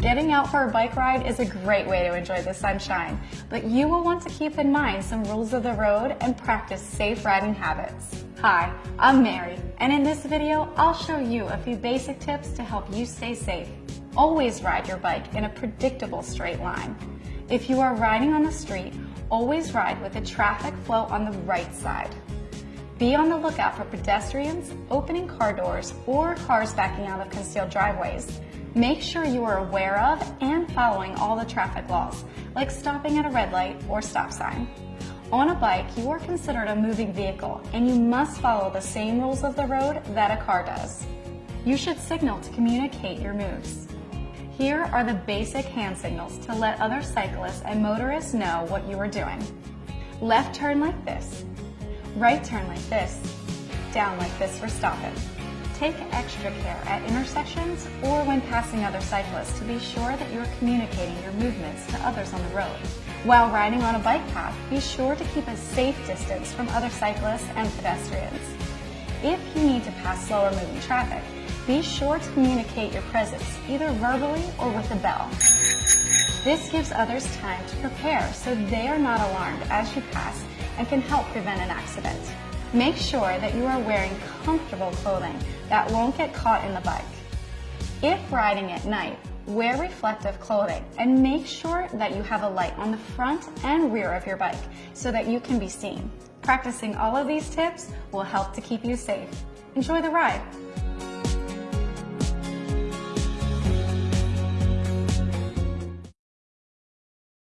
Getting out for a bike ride is a great way to enjoy the sunshine, but you will want to keep in mind some rules of the road and practice safe riding habits. Hi, I'm Mary, and in this video, I'll show you a few basic tips to help you stay safe. Always ride your bike in a predictable straight line. If you are riding on the street, always ride with the traffic flow on the right side. Be on the lookout for pedestrians, opening car doors, or cars backing out of concealed driveways. Make sure you are aware of and following all the traffic laws, like stopping at a red light or stop sign. On a bike, you are considered a moving vehicle and you must follow the same rules of the road that a car does. You should signal to communicate your moves. Here are the basic hand signals to let other cyclists and motorists know what you are doing. Left turn like this, right turn like this, down like this for stopping. Take extra care at intersections or when passing other cyclists to be sure that you're communicating your movements to others on the road. While riding on a bike path, be sure to keep a safe distance from other cyclists and pedestrians. If you need to pass slower moving traffic, be sure to communicate your presence either verbally or with a bell. This gives others time to prepare so they are not alarmed as you pass and can help prevent an accident. Make sure that you are wearing comfortable clothing that won't get caught in the bike. If riding at night, wear reflective clothing and make sure that you have a light on the front and rear of your bike so that you can be seen. Practicing all of these tips will help to keep you safe. Enjoy the ride!